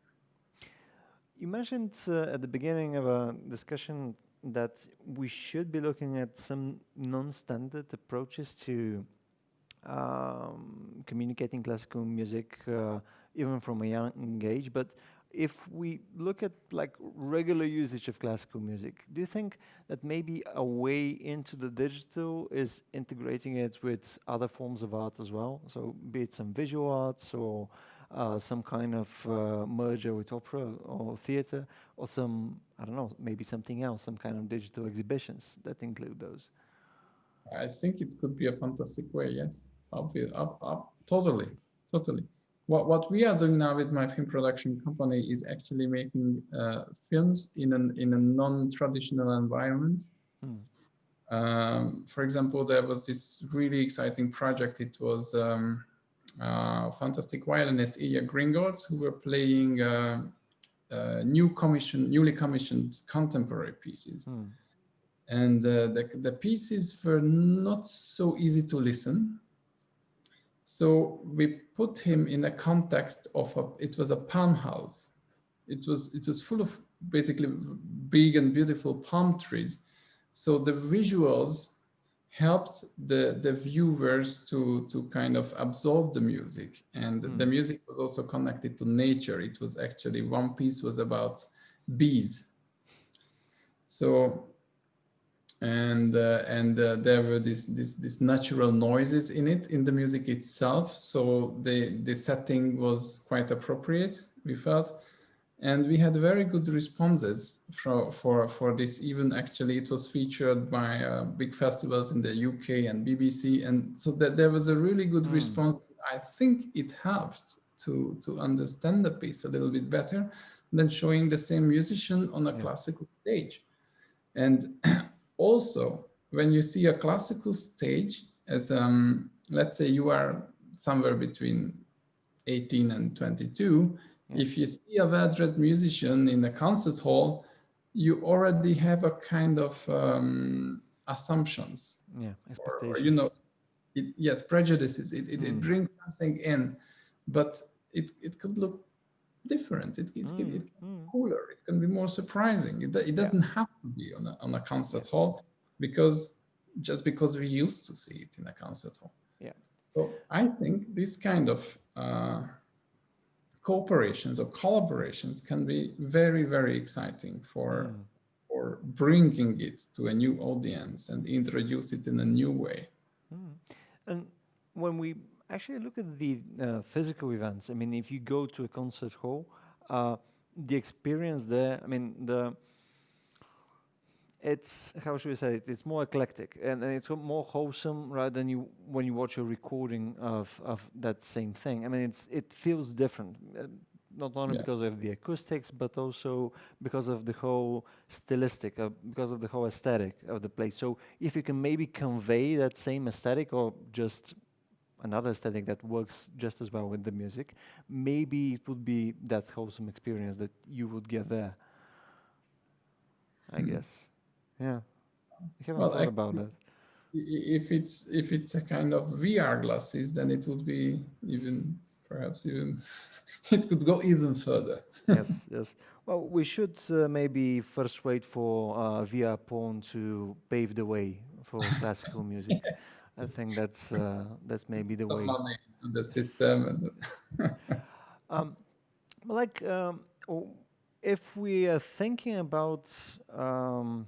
You mentioned uh, at the beginning of a discussion that we should be looking at some non-standard approaches to um, communicating classical music, uh, even from a young age. But if we look at like regular usage of classical music, do you think that maybe a way into the digital is integrating it with other forms of art as well? So be it some visual arts or uh, some kind of uh, merger with opera or theater, or some, I don't know, maybe something else, some kind of digital exhibitions that include those? I think it could be a fantastic way, yes. Up, up, up, totally, totally. What, what we are doing now with my film production company is actually making uh, films in an in a non-traditional environment. Hmm. Um, for example, there was this really exciting project. It was um, fantastic violinist Ilya Gringolts, who were playing uh, uh, new commission, newly commissioned contemporary pieces. Hmm. And uh, the, the pieces were not so easy to listen. So we put him in a context of a, it was a palm house. It was, it was full of basically big and beautiful palm trees. So the visuals helped the the viewers to to kind of absorb the music. And mm. the music was also connected to nature. It was actually one piece was about bees. So and uh, and uh, there were these this this natural noises in it in the music itself. So the the setting was quite appropriate we felt and we had very good responses for for for this even actually it was featured by uh, big festivals in the uk and bbc and so that there was a really good mm. response i think it helped to to understand the piece a little bit better than showing the same musician on a yeah. classical stage and (clears throat) also when you see a classical stage as um let's say you are somewhere between 18 and 22 if you see a well-dressed musician in a concert hall, you already have a kind of um, assumptions. Yeah, expectations. Or, you know, it, yes, prejudices. It, it, mm. it, brings something in, but it, it could look different. It, it, mm. can, it can mm. be cooler. It can be more surprising. It, it doesn't yeah. have to be on a, on a concert hall because just because we used to see it in a concert hall. Yeah. So I think this kind of uh, cooperations or collaborations can be very, very exciting for, mm. for bringing it to a new audience and introduce it in a new way. Mm. And when we actually look at the uh, physical events, I mean, if you go to a concert hall, uh, the experience there, I mean, the it's how should we say it? It's more eclectic and, and, it's more wholesome rather than you when you watch a recording of of that same thing. I mean, it's it feels different, uh, not only yeah. because of the acoustics, but also because of the whole stylistic, uh, because of the whole aesthetic of the place. So if you can maybe convey that same aesthetic or just another aesthetic that works just as well with the music, maybe it would be that wholesome experience that you would get there. I mm. guess. Yeah, I haven't well, thought I, about that. If it's if it's a kind of VR glasses, then it would be even perhaps even (laughs) it could go even further. (laughs) yes, yes. Well, we should uh, maybe first wait for uh, VR porn to pave the way for (laughs) classical music. yes. I think that's uh, that's maybe the Some way. money to the system. um, like, um, if we are thinking about um,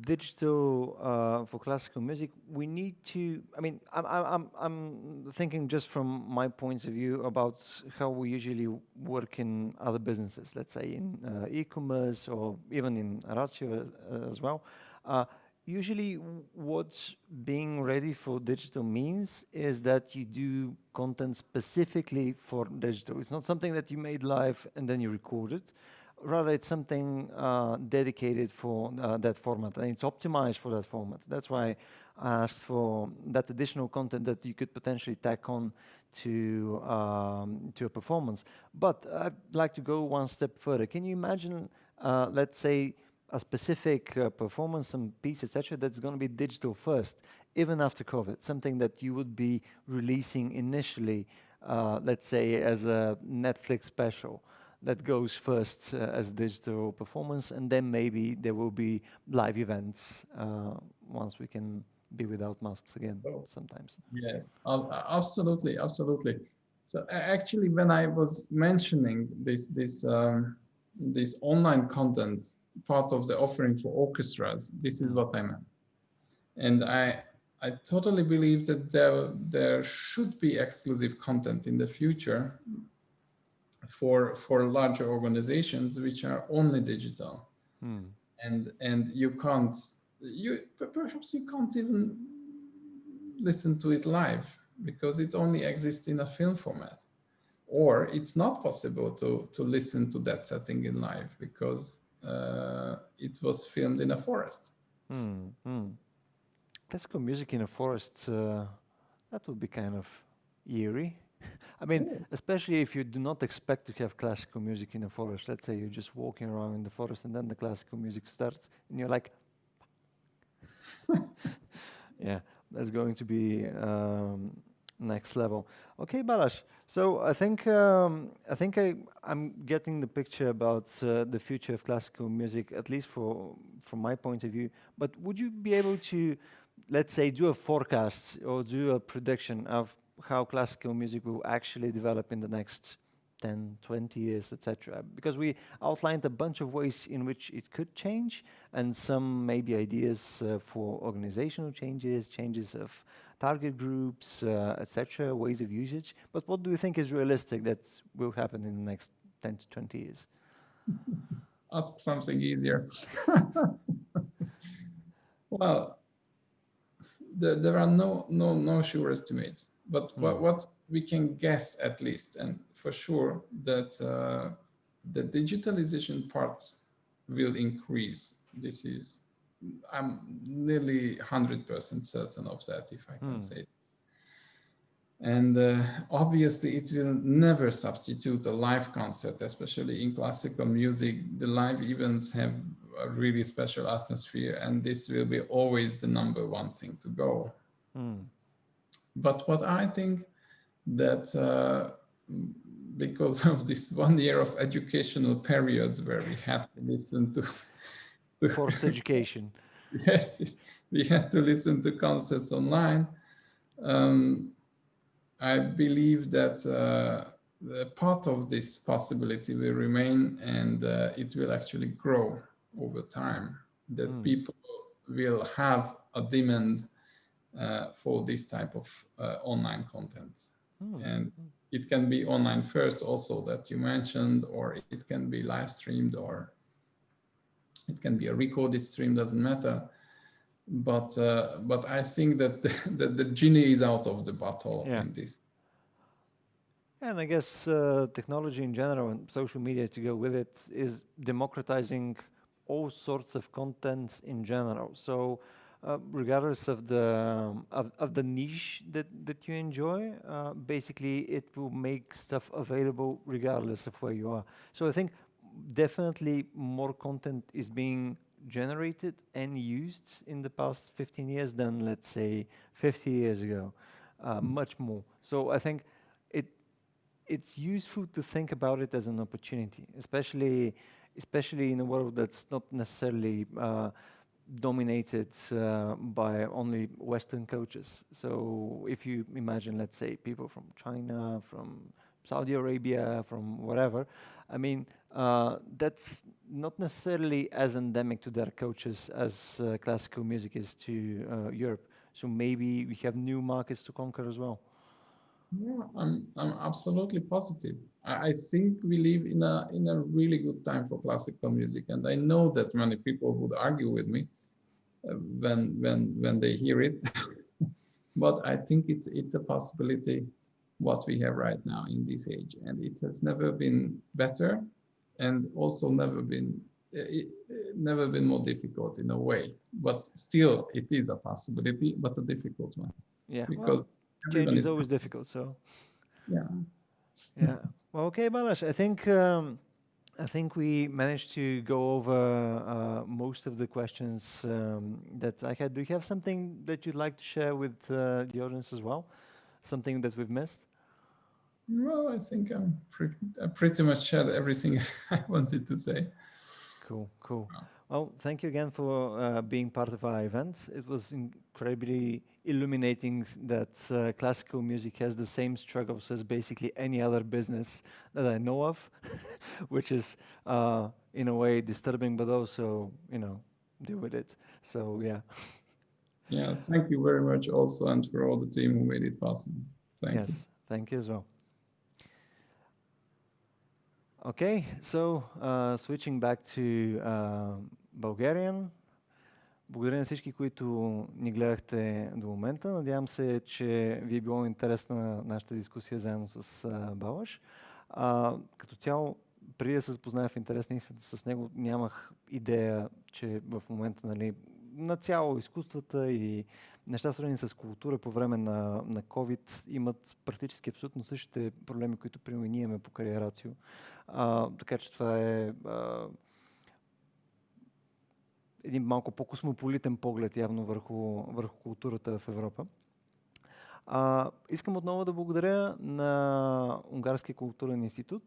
digital uh, for classical music, we need to. I mean, I'm, I'm, I'm thinking just from my point of view about how we usually work in other businesses. Let's say in uh, e-commerce or even in Ratio uh, as well. Uh, usually, what being ready for digital means is that you do content specifically for digital. It's not something that you made live and then you record it rather it's something uh, dedicated for uh, that format and it's optimized for that format. That's why I asked for that additional content that you could potentially tack on to um, to a performance. But I'd like to go one step further. Can you imagine, uh, let's say, a specific uh, performance, some piece, etc., that's going to be digital first, even after COVID, something that you would be releasing initially, uh, let's say, as a Netflix special that goes first uh, as digital performance, and then maybe there will be live events uh, once we can be without masks again oh. sometimes. Yeah, absolutely, absolutely. So actually, when I was mentioning this this um, this online content part of the offering for orchestras, this is what I meant, and I I totally believe that there there should be exclusive content in the future for for larger organizations which are only digital hmm. and and you can't you perhaps you can't even listen to it live because it only exists in a film format or it's not possible to to listen to that setting in live because uh, it was filmed in a forest hmm. Hmm. classical music in a forest uh, that would be kind of eerie (laughs) I mean, yeah. especially if you do not expect to have classical music in the forest. Let's say you're just walking around in the forest and then the classical music starts and you're like, (laughs) yeah, that's going to be um, next level. Okay, Balázs, So I think um, I think I I'm getting the picture about uh, the future of classical music, at least for from my point of view. But would you be able to, let's say, do a forecast or do a prediction of how classical music will actually develop in the next 10, 20 years, etc. Because we outlined a bunch of ways in which it could change and some maybe ideas uh, for organizational changes, changes of target groups, uh, etc., ways of usage. But what do you think is realistic that will happen in the next 10 to 20 years? (laughs) Ask something easier. (laughs) well, there, there are no, no, no sure estimates, but mm. what, what we can guess at least, and for sure that uh, the digitalization parts will increase. This is, I'm nearly 100% certain of that, if I can mm. say. And uh, obviously it will never substitute a live concert, especially in classical music. The live events have a really special atmosphere and this will be always the number one thing to go. Mm. But what I think that uh, because of this (laughs) one year of educational periods where we had to listen to, (laughs) to forced education. (laughs) yes, we had to listen to concerts online. Um, I believe that uh, part of this possibility will remain and uh, it will actually grow over time, that mm. people will have a demand uh, for this type of uh, online content. Hmm. And it can be online first also that you mentioned, or it can be live streamed, or it can be a recorded stream, doesn't matter. But uh, but I think that the, (laughs) that the genie is out of the bottle yeah. in this. And I guess uh, technology in general and social media to go with it is democratizing all sorts of content in general. So uh, regardless of the um, of, of the niche that that you enjoy uh, basically it will make stuff available regardless of where you are. So i think definitely more content is being generated and used in the past 15 years than let's say 50 years ago uh, much more. So i think it it's useful to think about it as an opportunity especially especially in a world that's not necessarily uh, dominated uh, by only Western coaches. So if you imagine, let's say, people from China, from Saudi Arabia, from whatever, I mean, uh, that's not necessarily as endemic to their coaches as uh, classical music is to uh, Europe. So maybe we have new markets to conquer as well. Yeah, I'm, I'm absolutely positive. I, I think we live in a, in a really good time for classical music. And I know that many people would argue with me uh, when, when, when they hear it. (laughs) but I think it's, it's a possibility what we have right now in this age. And it has never been better and also never been it, never been more difficult in a way but still it is a possibility but a difficult one yeah because well, change is always difficult. So yeah, yeah. Well, okay, Balázs. I think um, I think we managed to go over uh, most of the questions um, that I had. Do you have something that you'd like to share with uh, the audience as well? Something that we've missed? No, I think I'm pre I pretty much shared everything (laughs) I wanted to say. Cool, cool. Well, thank you again for uh, being part of our event. It was incredibly illuminating that uh, classical music has the same struggles as basically any other business that I know of, (laughs) which is uh, in a way disturbing, but also, you know, deal with it. So, yeah. Yeah, thank you very much also and for all the team who made it possible. Thank yes, you. thank you as well. Okay, so uh, switching back to uh, Bulgarian, Благодаря на всички, които ни гледахте до момента. Надявам се, че ви е било интересна нашата дискусия заедно с а, Балаш. А, като цяло, преди да се запозная в интерес на с него, нямах идея, че в момента нали, на цяло изкуствата и неща свързани с култура по време на, на COVID имат практически абсолютно същите проблеми, които при ние имаме по кариерацио. А, така че това е а, един малко по-космополитен поглед явно върху, върху културата в Европа. А, искам отново да благодаря на Унгарския културен институт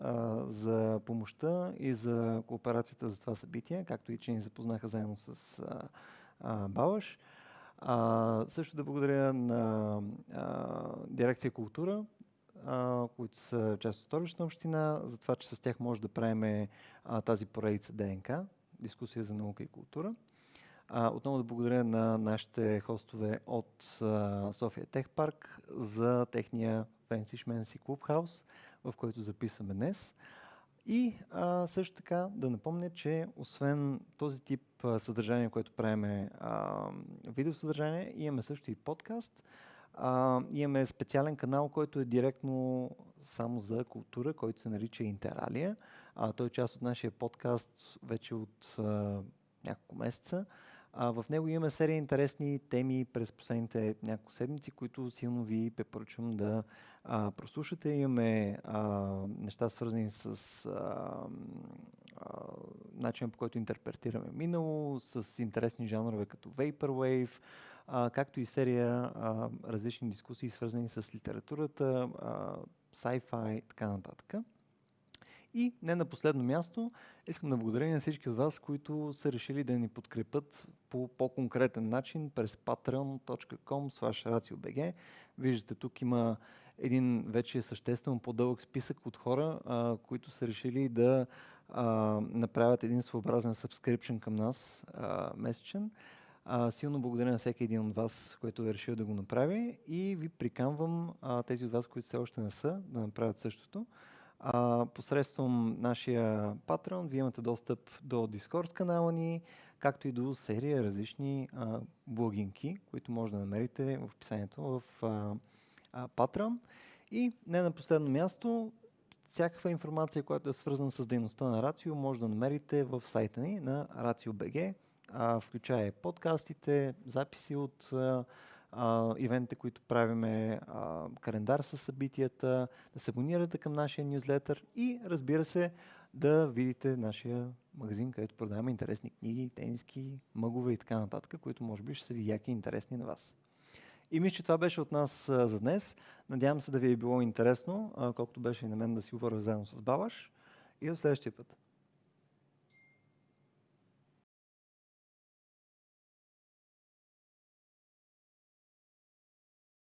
а, за помощта и за кооперацията за това събитие, както и че ни запознаха заедно с а, а, Балаш. А, също да благодаря на а, дирекция култура, а, които са част от столична община, за това, че с тях може да правим тази поредица ДНК, дискусия за наука и култура. А, отново да благодаря на нашите хостове от София Тех Парк за техния Fancy Schmancy Clubhouse, в който записваме днес. И а, също така да напомня, че освен този тип а, съдържание, което правиме видеосъдържание, имаме също и подкаст. А, имаме специален канал, който е директно само за култура, който се нарича Интералия. А, той е част от нашия подкаст вече от а, няколко месеца. А, в него имаме серия интересни теми през последните няколко седмици, които силно ви препоръчвам да а, прослушате. Имаме а, неща свързани с а, а, начинът по който интерпретираме минало, с интересни жанрове като Vaporwave, а, както и серия а, различни дискусии свързани с литературата, а, sci-fi и така нататък. И не на последно място, искам да благодаря на всички от вас, които са решили да ни подкрепят по по-конкретен начин през patreon.com raciobg. Виждате, тук има един вече съществено по-дълъг списък от хора, а, които са решили да а, направят един своеобразен subscription към нас а, месечен. А, силно благодаря на всеки един от вас, който е решил да го направи и ви приканвам а, тези от вас, които все още не са, да направят същото. А, посредством нашия патрон вие имате достъп до Discord канала ни, както и до серия различни а, блогинки, които може да намерите в описанието в а, Patreon. И не на последно място, всякаква информация, която е свързана с дейността на Рацио, може да намерите в сайта ни на RACIO.BG, включая подкастите, записи от а, а, ивентите, които правиме, календар с събитията, да се абонирате към нашия нюзлетър и разбира се да видите нашия магазин, където продаваме интересни книги, тениски, мъгове и така нататък, които може би ще са ви яки и интересни на вас. И мисля, че това беше от нас а, за днес. Надявам се да ви е било интересно, а, колкото беше и на мен да си говоря заедно с Балаш. И до следващия път.